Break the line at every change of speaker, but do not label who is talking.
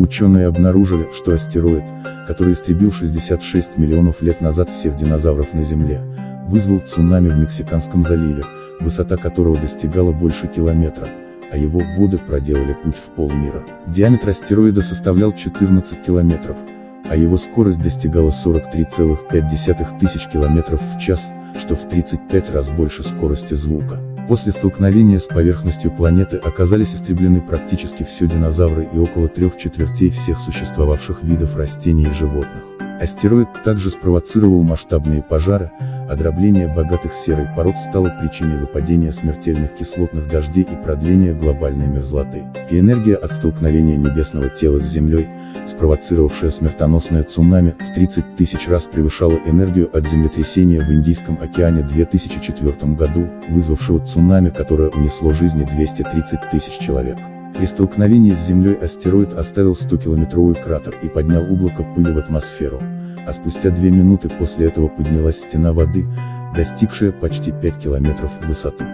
Ученые обнаружили, что астероид, который истребил 66 миллионов лет назад всех динозавров на Земле, вызвал цунами в Мексиканском заливе, высота которого достигала больше километра, а его воды проделали путь в полмира. Диаметр астероида составлял 14 километров, а его скорость достигала 43,5 тысяч километров в час, что в 35 раз больше скорости звука. После столкновения с поверхностью планеты оказались истреблены практически все динозавры и около трех четвертей всех существовавших видов растений и животных. Астероид также спровоцировал масштабные пожары, а богатых серой пород стало причиной выпадения смертельных кислотных дождей и продления глобальной мерзлоты. И энергия от столкновения небесного тела с Землей, спровоцировавшая смертоносное цунами, в 30 тысяч раз превышала энергию от землетрясения в Индийском океане 2004 году, вызвавшего цунами, которое унесло жизни 230 тысяч человек. При столкновении с Землей астероид оставил 100-километровый кратер и поднял облако пыли в атмосферу, а спустя две минуты после этого поднялась стена воды, достигшая почти 5 километров в высоту.